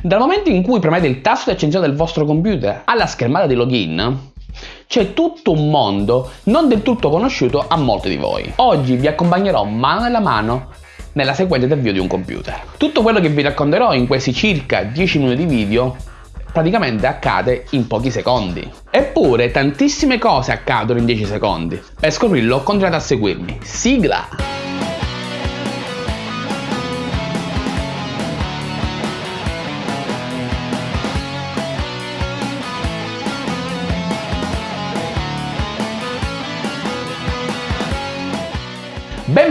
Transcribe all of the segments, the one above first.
Dal momento in cui premete il tasto di accensione del vostro computer alla schermata di login, c'è tutto un mondo non del tutto conosciuto a molti di voi. Oggi vi accompagnerò mano nella mano nella sequenza di avvio di un computer. Tutto quello che vi racconterò in questi circa 10 minuti di video praticamente accade in pochi secondi. Eppure tantissime cose accadono in 10 secondi. Per scoprirlo continuate a seguirmi. Sigla!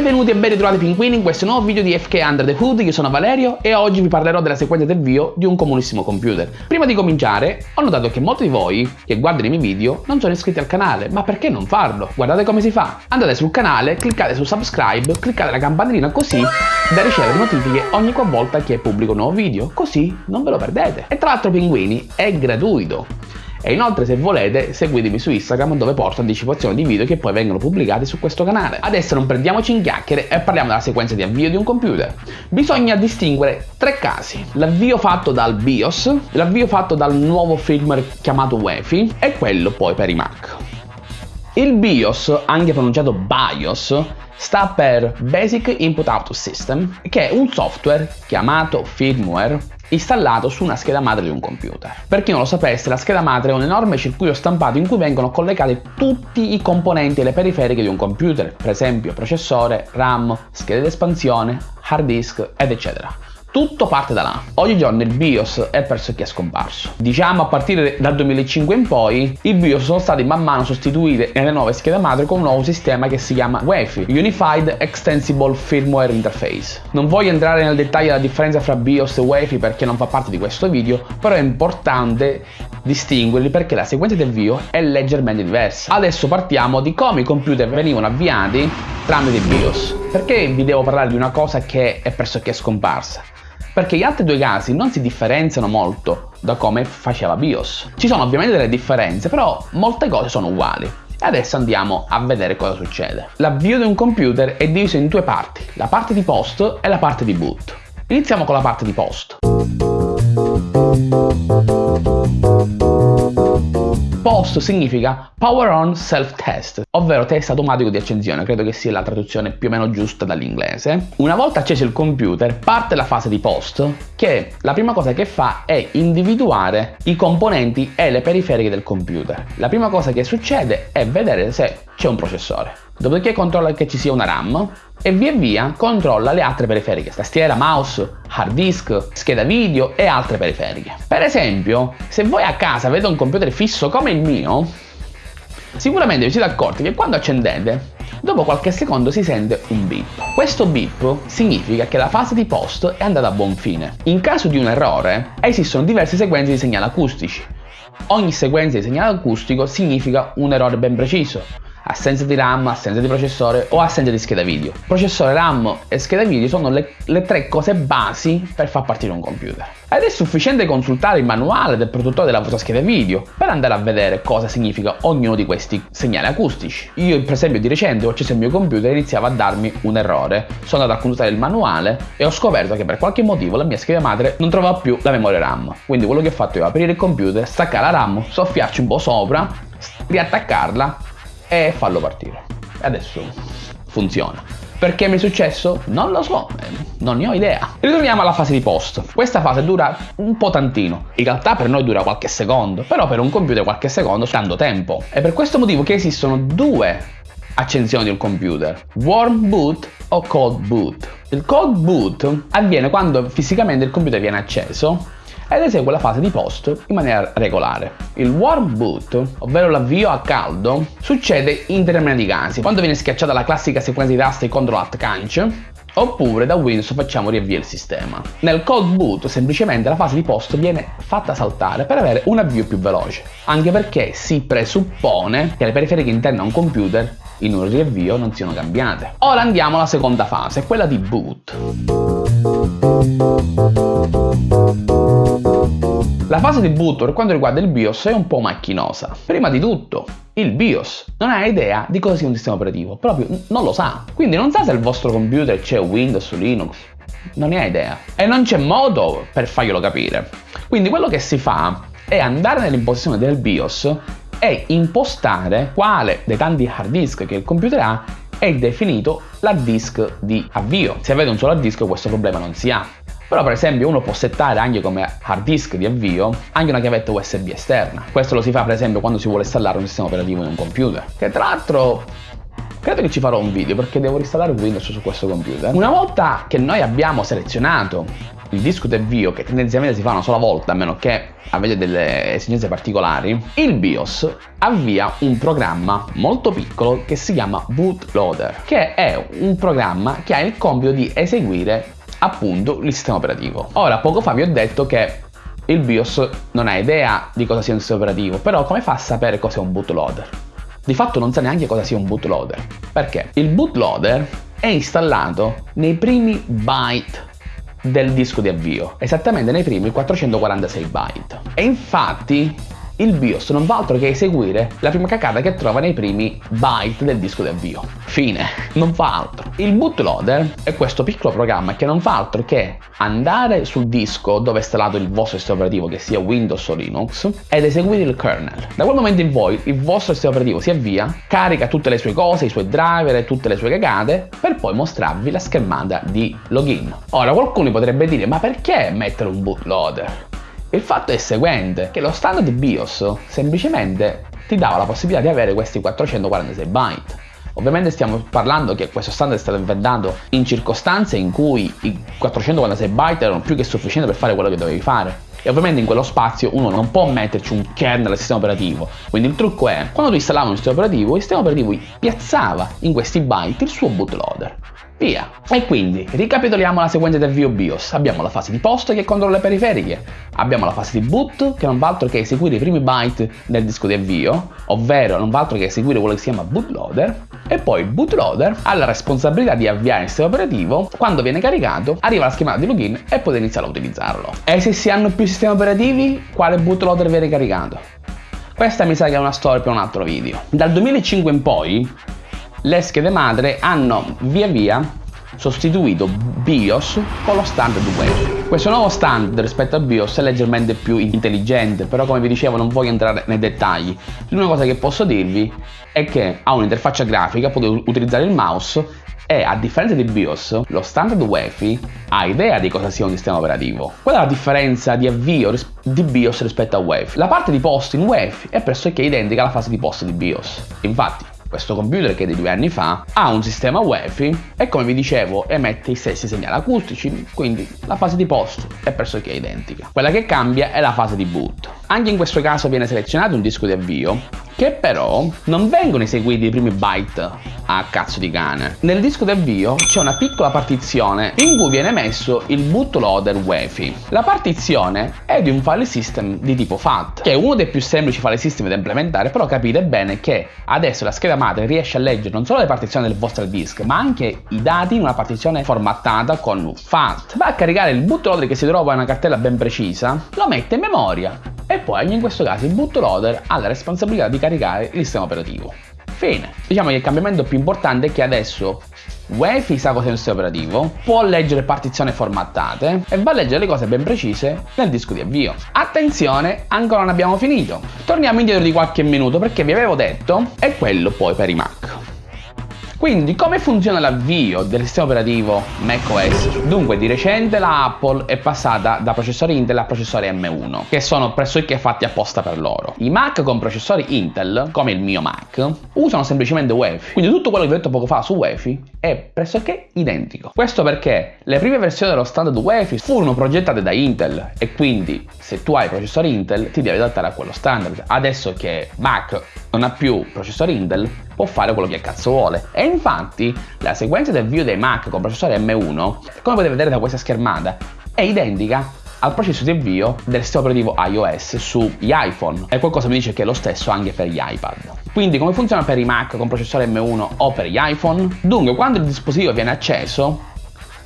Benvenuti e ben ritrovati pinguini in questo nuovo video di FK Under the Hood, io sono Valerio e oggi vi parlerò della sequenza del avvio di un comunissimo computer. Prima di cominciare, ho notato che molti di voi che guardano i miei video non sono iscritti al canale, ma perché non farlo? Guardate come si fa. Andate sul canale, cliccate su subscribe, cliccate la campanellina così da ricevere notifiche ogni qualvolta che pubblico un nuovo video, così non ve lo perdete. E tra l'altro pinguini, è gratuito. E inoltre se volete seguitemi su Instagram dove porto anticipazioni di video che poi vengono pubblicati su questo canale. Adesso non perdiamoci in chiacchiere e parliamo della sequenza di avvio di un computer. Bisogna distinguere tre casi. L'avvio fatto dal BIOS, l'avvio fatto dal nuovo firmware chiamato UEFI e quello poi per i Mac. Il BIOS, anche pronunciato BIOS, sta per Basic Input Output System, che è un software chiamato firmware installato su una scheda madre di un computer. Per chi non lo sapesse, la scheda madre è un enorme circuito stampato in cui vengono collegati tutti i componenti e le periferiche di un computer, per esempio processore, RAM, schede di espansione, hard disk ed eccetera. Tutto parte da là. Oggigiorno il BIOS è pressoché scomparso. Diciamo a partire dal 2005 in poi i BIOS sono stati man mano sostituiti nelle nuove schede madre con un nuovo sistema che si chiama UEFI, Unified Extensible Firmware Interface. Non voglio entrare nel dettaglio della differenza fra BIOS e UEFI perché non fa parte di questo video, però è importante distinguerli perché la sequenza di avvio è leggermente diversa. Adesso partiamo di come i computer venivano avviati tramite BIOS. Perché vi devo parlare di una cosa che è pressoché scomparsa? perché gli altri due casi non si differenziano molto da come faceva BIOS. Ci sono ovviamente delle differenze, però molte cose sono uguali. Adesso andiamo a vedere cosa succede. L'avvio di un computer è diviso in due parti, la parte di post e la parte di boot. Iniziamo con la parte di post. POST significa Power On Self Test, ovvero test automatico di accensione, credo che sia la traduzione più o meno giusta dall'inglese. Una volta acceso il computer parte la fase di POST che la prima cosa che fa è individuare i componenti e le periferiche del computer. La prima cosa che succede è vedere se c'è un processore. Dopodiché controlla che ci sia una RAM e via via controlla le altre periferiche, tastiera, mouse, hard disk, scheda video e altre periferiche. Per esempio, se voi a casa avete un computer fisso come il mio, sicuramente vi siete accorti che quando accendete, dopo qualche secondo si sente un beep. Questo beep significa che la fase di post è andata a buon fine. In caso di un errore, esistono diverse sequenze di segnali acustici. Ogni sequenza di segnale acustico significa un errore ben preciso assenza di RAM, assenza di processore o assenza di scheda video. Processore, RAM e scheda video sono le, le tre cose basi per far partire un computer. Ed è sufficiente consultare il manuale del produttore della vostra scheda video per andare a vedere cosa significa ognuno di questi segnali acustici. Io per esempio di recente ho acceso il mio computer e iniziava a darmi un errore. Sono andato a consultare il manuale e ho scoperto che per qualche motivo la mia scheda madre non trovava più la memoria RAM. Quindi quello che ho fatto è aprire il computer, staccare la RAM, soffiarci un po' sopra, riattaccarla e farlo partire. E adesso funziona. Perché mi è successo? Non lo so, non ne ho idea. Ritorniamo alla fase di post. Questa fase dura un po' tantino. In realtà per noi dura qualche secondo, però per un computer qualche secondo sta tanto tempo. È per questo motivo che esistono due accensioni del computer, warm boot o cold boot. Il cold boot avviene quando fisicamente il computer viene acceso ed esegue la fase di post in maniera regolare. Il warm boot, ovvero l'avvio a caldo, succede in determinati casi, quando viene schiacciata la classica sequenza di tasti CTRL ALT CANC, oppure da Windows facciamo riavvia il sistema. Nel cold boot semplicemente la fase di post viene fatta saltare per avere un avvio più veloce, anche perché si presuppone che le periferiche interne a un computer in un riavvio non siano cambiate. Ora andiamo alla seconda fase, quella di boot. La fase di boot per quanto riguarda il BIOS è un po' macchinosa. Prima di tutto, il BIOS non ha idea di cosa sia un sistema operativo, proprio non lo sa. Quindi non sa se il vostro computer c'è Windows o Linux, non ne ha idea e non c'è modo per farglielo capire. Quindi quello che si fa è andare nell'impostazione del BIOS e impostare quale dei tanti hard disk che il computer ha è definito l'hard disk di avvio. Se avete un solo hard disk questo problema non si ha. Però per esempio uno può settare anche come hard disk di avvio anche una chiavetta USB esterna. Questo lo si fa per esempio quando si vuole installare un sistema operativo in un computer. Che tra l'altro credo che ci farò un video perché devo installare Windows su questo computer. Una volta che noi abbiamo selezionato il disco di avvio che tendenzialmente si fa una sola volta a meno che avete delle esigenze particolari il BIOS avvia un programma molto piccolo che si chiama bootloader che è un programma che ha il compito di eseguire appunto il sistema operativo. Ora, poco fa vi ho detto che il BIOS non ha idea di cosa sia un sistema operativo, però come fa a sapere cos'è un bootloader? Di fatto non sa neanche cosa sia un bootloader. Perché? Il bootloader è installato nei primi byte del disco di avvio, esattamente nei primi 446 byte. E infatti il BIOS non fa altro che eseguire la prima cacata che trova nei primi byte del disco di avvio. Fine, non fa altro. Il bootloader è questo piccolo programma che non fa altro che andare sul disco dove è installato il vostro sistema operativo, che sia Windows o Linux, ed eseguire il kernel. Da quel momento in poi il vostro sistema operativo si avvia, carica tutte le sue cose, i suoi driver e tutte le sue cagate, per poi mostrarvi la schermata di login. Ora qualcuno potrebbe dire, ma perché mettere un bootloader? Il fatto è il seguente, che lo standard BIOS semplicemente ti dava la possibilità di avere questi 446 byte. Ovviamente stiamo parlando che questo standard è stato inventato in circostanze in cui i 446 byte erano più che sufficienti per fare quello che dovevi fare. E ovviamente in quello spazio uno non può metterci un kernel al sistema operativo. Quindi il trucco è, quando tu installavi un sistema operativo, il sistema operativo piazzava in questi byte il suo bootloader. Via. E quindi, ricapitoliamo la sequenza del view BIOS. Abbiamo la fase di post che controlla le periferiche, abbiamo la fase di boot che non fa altro che eseguire i primi byte del disco di avvio, ovvero non fa altro che eseguire quello che si chiama bootloader, e poi il bootloader ha la responsabilità di avviare il sistema operativo, quando viene caricato arriva la schemata di login e potete iniziare a utilizzarlo. E se si hanno più sistemi operativi, quale bootloader viene caricato? Questa mi sa che è una storia per un altro video. Dal 2005 in poi le schede madre hanno via via sostituito BIOS con lo standard web. Questo nuovo standard rispetto a BIOS è leggermente più intelligente, però come vi dicevo non voglio entrare nei dettagli. L'unica cosa che posso dirvi è che ha un'interfaccia grafica, potete utilizzare il mouse e a differenza di BIOS, lo standard UEFI ha idea di cosa sia un sistema operativo. Qual è la differenza di avvio di BIOS rispetto a UEFI? La parte di post in UEFI è pressoché identica alla fase di post di BIOS. Infatti, questo computer che è di due anni fa ha un sistema UEFI e come vi dicevo emette i stessi segnali acustici, quindi la fase di post è pressoché identica. Quella che cambia è la fase di boot. Anche in questo caso viene selezionato un disco di avvio che però non vengono eseguiti i primi byte a cazzo di cane. Nel disco d'avvio c'è una piccola partizione in cui viene messo il bootloader UEFI. La partizione è di un file system di tipo FAT, che è uno dei più semplici file system da implementare, però capite bene che adesso la scheda madre riesce a leggere non solo le partizioni del vostro disk, ma anche i dati in una partizione formattata con FAT. Va a caricare il bootloader che si trova in una cartella ben precisa, lo mette in memoria e poi anche in questo caso il bootloader ha la responsabilità di caricare il sistema operativo. Fine. Diciamo che il cambiamento più importante è che adesso UEFI sa cos'è un sistema operativo, può leggere partizioni formattate e va a leggere le cose ben precise nel disco di avvio. Attenzione, ancora non abbiamo finito. Torniamo indietro di qualche minuto perché vi avevo detto è quello poi per i Mac. Quindi come funziona l'avvio del sistema operativo macOS? Dunque di recente la Apple è passata da processori Intel a processori M1 che sono pressoché fatti apposta per loro. I Mac con processori Intel, come il mio Mac, usano semplicemente UEFI, quindi tutto quello che vi ho detto poco fa su UEFI è pressoché identico. Questo perché le prime versioni dello standard UEFI furono progettate da Intel e quindi se tu hai processori Intel ti devi adattare a quello standard. Adesso che Mac non ha più processori Intel può fare quello che cazzo vuole. E infatti la sequenza del avvio dei Mac con processore M1, come potete vedere da questa schermata, è identica al processo di avvio del sistema operativo iOS sugli iPhone e qualcosa mi dice che è lo stesso anche per gli iPad. Quindi come funziona per i Mac con processore M1 o per gli iPhone? Dunque quando il dispositivo viene acceso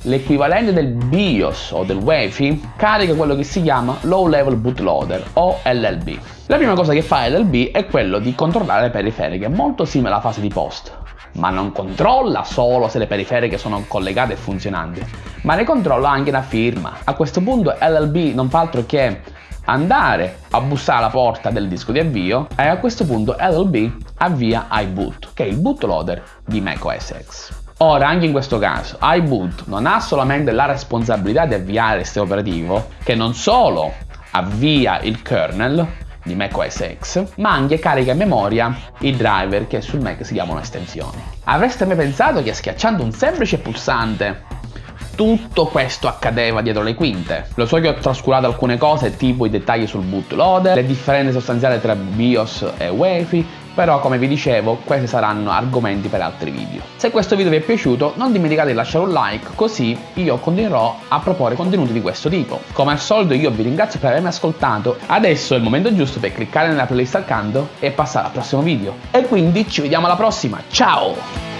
l'equivalente del BIOS o del UEFI carica quello che si chiama Low Level Bootloader o LLB. La prima cosa che fa LLB è quello di controllare le periferiche, molto simile alla fase di post. ma non controlla solo se le periferiche sono collegate e funzionanti, ma ne controlla anche la firma. A questo punto LLB non fa altro che andare a bussare alla porta del disco di avvio e a questo punto LLB avvia iBoot, che è il bootloader di macOS X. Ora, anche in questo caso, iBoot non ha solamente la responsabilità di avviare il sistema operativo, che non solo avvia il kernel di macOS X, ma anche carica in memoria i driver che sul Mac si chiamano estensioni. Avreste mai pensato che schiacciando un semplice pulsante tutto questo accadeva dietro le quinte. Lo so che ho trascurato alcune cose, tipo i dettagli sul bootloader, le differenze sostanziali tra BIOS e UEFI, però come vi dicevo questi saranno argomenti per altri video. Se questo video vi è piaciuto non dimenticate di lasciare un like così io continuerò a proporre contenuti di questo tipo. Come al solito io vi ringrazio per avermi ascoltato, adesso è il momento giusto per cliccare nella playlist accanto e passare al prossimo video. E quindi ci vediamo alla prossima, ciao!